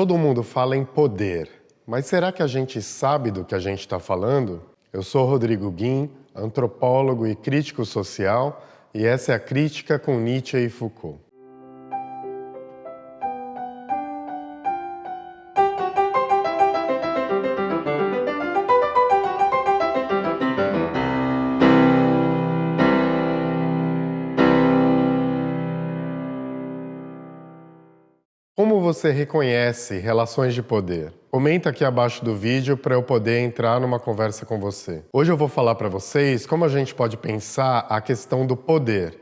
Todo mundo fala em poder, mas será que a gente sabe do que a gente está falando? Eu sou Rodrigo Guim, antropólogo e crítico social, e essa é a Crítica com Nietzsche e Foucault. Você reconhece relações de poder? Comenta aqui abaixo do vídeo para eu poder entrar numa conversa com você. Hoje eu vou falar para vocês como a gente pode pensar a questão do poder,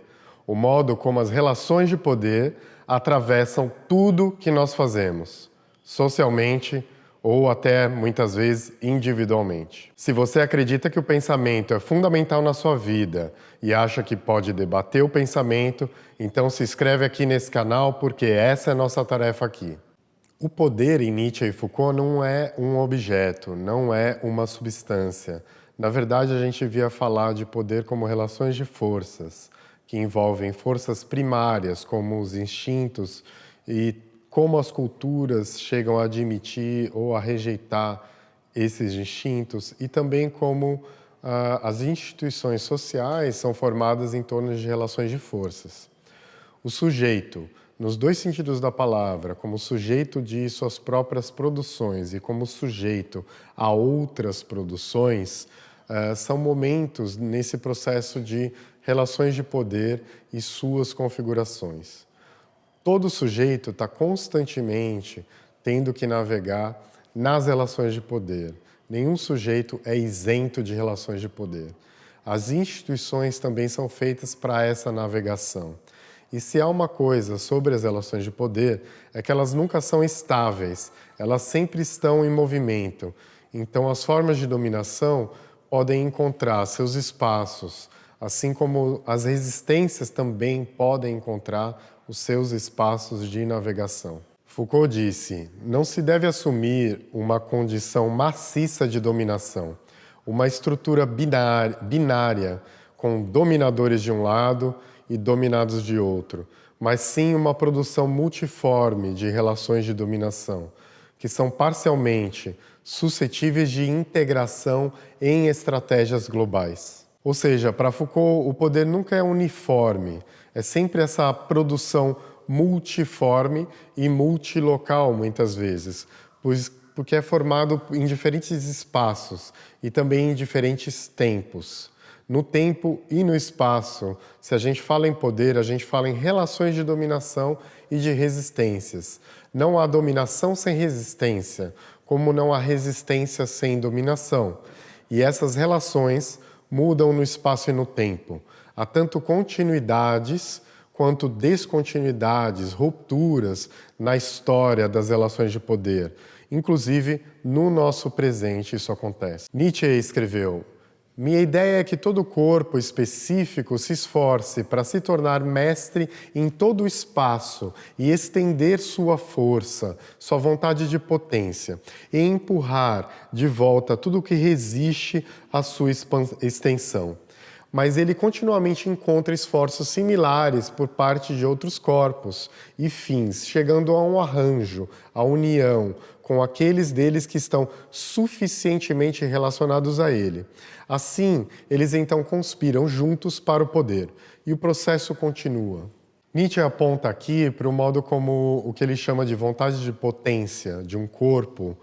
o modo como as relações de poder atravessam tudo que nós fazemos, socialmente, ou até muitas vezes individualmente. Se você acredita que o pensamento é fundamental na sua vida e acha que pode debater o pensamento, então se inscreve aqui nesse canal porque essa é a nossa tarefa aqui. O poder em Nietzsche e Foucault não é um objeto, não é uma substância. Na verdade, a gente via falar de poder como relações de forças, que envolvem forças primárias, como os instintos e como as culturas chegam a admitir ou a rejeitar esses instintos e também como ah, as instituições sociais são formadas em torno de relações de forças. O sujeito, nos dois sentidos da palavra, como sujeito de suas próprias produções e como sujeito a outras produções, ah, são momentos nesse processo de relações de poder e suas configurações. Todo sujeito está constantemente tendo que navegar nas relações de poder. Nenhum sujeito é isento de relações de poder. As instituições também são feitas para essa navegação. E se há uma coisa sobre as relações de poder, é que elas nunca são estáveis, elas sempre estão em movimento. Então, as formas de dominação podem encontrar seus espaços, assim como as resistências também podem encontrar os seus espaços de navegação. Foucault disse, não se deve assumir uma condição maciça de dominação, uma estrutura binária, com dominadores de um lado e dominados de outro, mas sim uma produção multiforme de relações de dominação, que são parcialmente suscetíveis de integração em estratégias globais. Ou seja, para Foucault, o poder nunca é uniforme, é sempre essa produção multiforme e multilocal, muitas vezes, pois, porque é formado em diferentes espaços e também em diferentes tempos. No tempo e no espaço, se a gente fala em poder, a gente fala em relações de dominação e de resistências. Não há dominação sem resistência, como não há resistência sem dominação. E essas relações mudam no espaço e no tempo. Há tanto continuidades quanto descontinuidades, rupturas na história das relações de poder. Inclusive, no nosso presente isso acontece. Nietzsche escreveu, minha ideia é que todo corpo específico se esforce para se tornar mestre em todo o espaço e estender sua força, sua vontade de potência, e empurrar de volta tudo o que resiste à sua extensão. Mas ele continuamente encontra esforços similares por parte de outros corpos e fins, chegando a um arranjo, a união, com aqueles deles que estão suficientemente relacionados a ele. Assim, eles então conspiram juntos para o poder, e o processo continua. Nietzsche aponta aqui para o modo como o que ele chama de vontade de potência de um corpo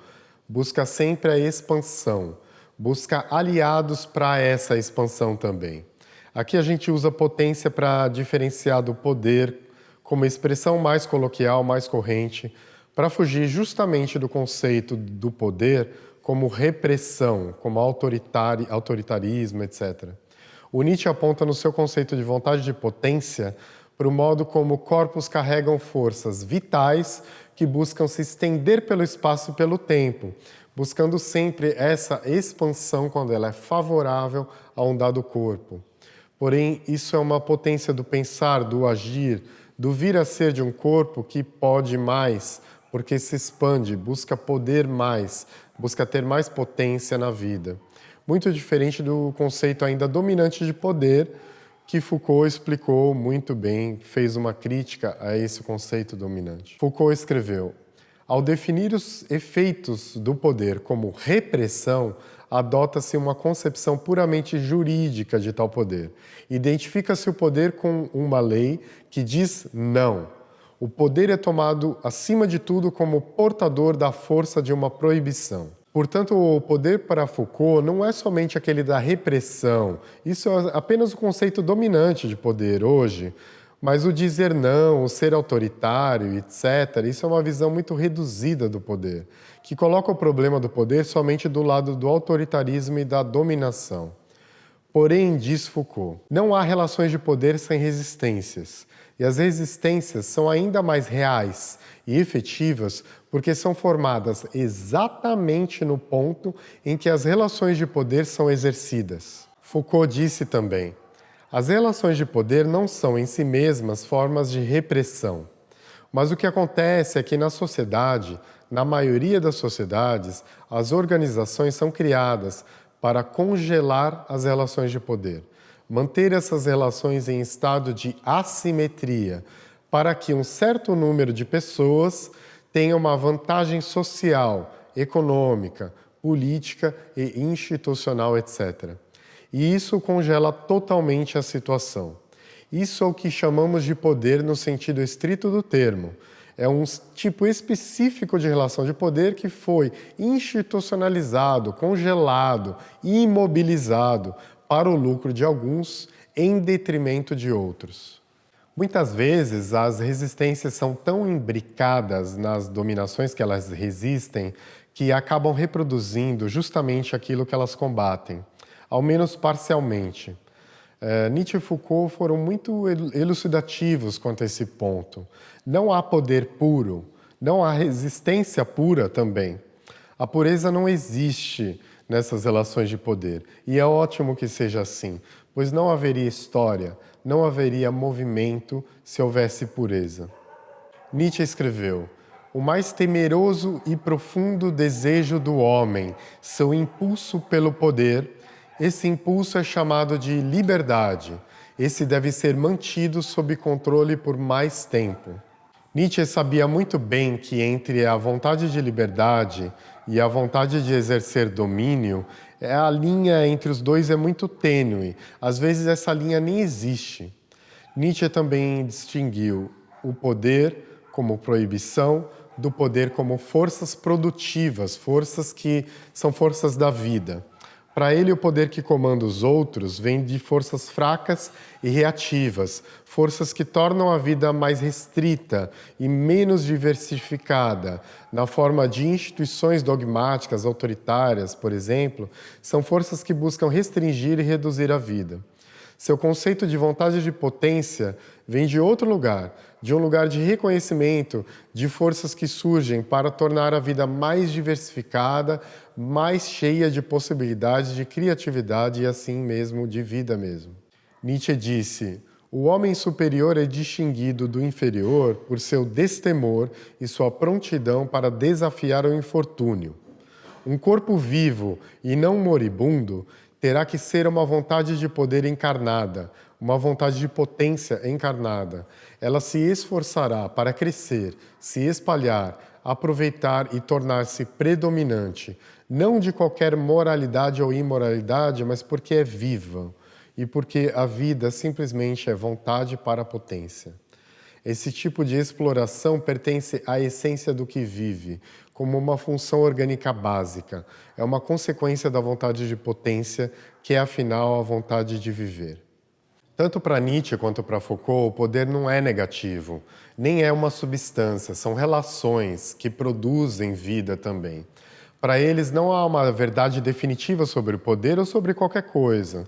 busca sempre a expansão, busca aliados para essa expansão também. Aqui a gente usa potência para diferenciar do poder como expressão mais coloquial, mais corrente, para fugir justamente do conceito do poder como repressão, como autoritarismo, etc. O Nietzsche aponta no seu conceito de vontade de potência para o modo como corpos carregam forças vitais que buscam se estender pelo espaço e pelo tempo, buscando sempre essa expansão quando ela é favorável a um dado corpo. Porém, isso é uma potência do pensar, do agir, do vir a ser de um corpo que pode mais, porque se expande, busca poder mais, busca ter mais potência na vida. Muito diferente do conceito ainda dominante de poder, que Foucault explicou muito bem, fez uma crítica a esse conceito dominante. Foucault escreveu, Ao definir os efeitos do poder como repressão, adota-se uma concepção puramente jurídica de tal poder. Identifica-se o poder com uma lei que diz não. O poder é tomado, acima de tudo, como portador da força de uma proibição. Portanto, o poder para Foucault não é somente aquele da repressão. Isso é apenas o conceito dominante de poder hoje. Mas o dizer não, o ser autoritário, etc., isso é uma visão muito reduzida do poder, que coloca o problema do poder somente do lado do autoritarismo e da dominação. Porém, diz Foucault, não há relações de poder sem resistências, e as resistências são ainda mais reais e efetivas porque são formadas exatamente no ponto em que as relações de poder são exercidas. Foucault disse também, as relações de poder não são em si mesmas formas de repressão. Mas o que acontece é que na sociedade, na maioria das sociedades, as organizações são criadas para congelar as relações de poder, manter essas relações em estado de assimetria, para que um certo número de pessoas tenha uma vantagem social, econômica, política e institucional, etc. E isso congela totalmente a situação. Isso é o que chamamos de poder no sentido estrito do termo. É um tipo específico de relação de poder que foi institucionalizado, congelado, imobilizado para o lucro de alguns em detrimento de outros. Muitas vezes as resistências são tão imbricadas nas dominações que elas resistem que acabam reproduzindo justamente aquilo que elas combatem ao menos parcialmente. É, Nietzsche e Foucault foram muito elucidativos quanto a esse ponto. Não há poder puro, não há resistência pura também. A pureza não existe nessas relações de poder. E é ótimo que seja assim, pois não haveria história, não haveria movimento se houvesse pureza. Nietzsche escreveu, o mais temeroso e profundo desejo do homem, seu impulso pelo poder, esse impulso é chamado de liberdade. Esse deve ser mantido sob controle por mais tempo. Nietzsche sabia muito bem que entre a vontade de liberdade e a vontade de exercer domínio, a linha entre os dois é muito tênue. Às vezes essa linha nem existe. Nietzsche também distinguiu o poder como proibição do poder como forças produtivas, forças que são forças da vida. Para ele, o poder que comanda os outros vem de forças fracas e reativas, forças que tornam a vida mais restrita e menos diversificada, na forma de instituições dogmáticas, autoritárias, por exemplo, são forças que buscam restringir e reduzir a vida. Seu conceito de vontade de potência vem de outro lugar, de um lugar de reconhecimento de forças que surgem para tornar a vida mais diversificada, mais cheia de possibilidades de criatividade e assim mesmo de vida mesmo. Nietzsche disse, o homem superior é distinguido do inferior por seu destemor e sua prontidão para desafiar o infortúnio. Um corpo vivo e não moribundo terá que ser uma vontade de poder encarnada, uma vontade de potência encarnada. Ela se esforçará para crescer, se espalhar, aproveitar e tornar-se predominante, não de qualquer moralidade ou imoralidade, mas porque é viva e porque a vida simplesmente é vontade para a potência. Esse tipo de exploração pertence à essência do que vive, como uma função orgânica básica. É uma consequência da vontade de potência, que é, afinal, a vontade de viver. Tanto para Nietzsche quanto para Foucault, o poder não é negativo, nem é uma substância, são relações que produzem vida também. Para eles, não há uma verdade definitiva sobre o poder ou sobre qualquer coisa.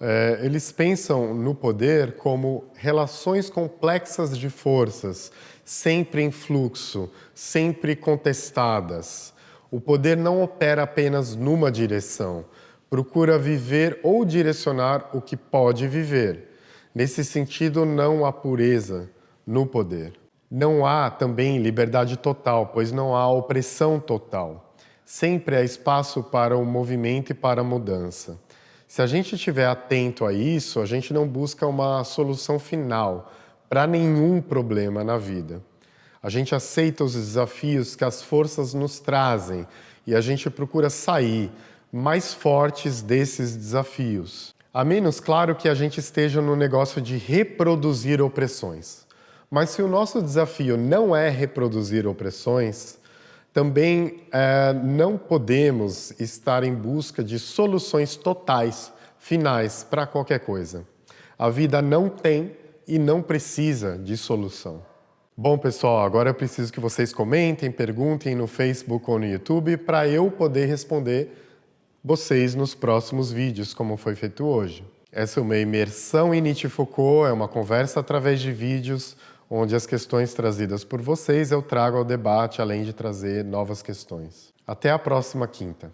É, eles pensam no poder como relações complexas de forças, sempre em fluxo, sempre contestadas. O poder não opera apenas numa direção, procura viver ou direcionar o que pode viver. Nesse sentido, não há pureza no poder. Não há também liberdade total, pois não há opressão total. Sempre há espaço para o movimento e para a mudança. Se a gente estiver atento a isso, a gente não busca uma solução final para nenhum problema na vida. A gente aceita os desafios que as forças nos trazem e a gente procura sair mais fortes desses desafios. A menos, claro, que a gente esteja no negócio de reproduzir opressões. Mas se o nosso desafio não é reproduzir opressões, também é, não podemos estar em busca de soluções totais, finais, para qualquer coisa. A vida não tem e não precisa de solução. Bom, pessoal, agora eu preciso que vocês comentem, perguntem no Facebook ou no YouTube para eu poder responder vocês nos próximos vídeos, como foi feito hoje. Essa é uma imersão em Nietzsche Foucault, é uma conversa através de vídeos onde as questões trazidas por vocês eu trago ao debate, além de trazer novas questões. Até a próxima quinta.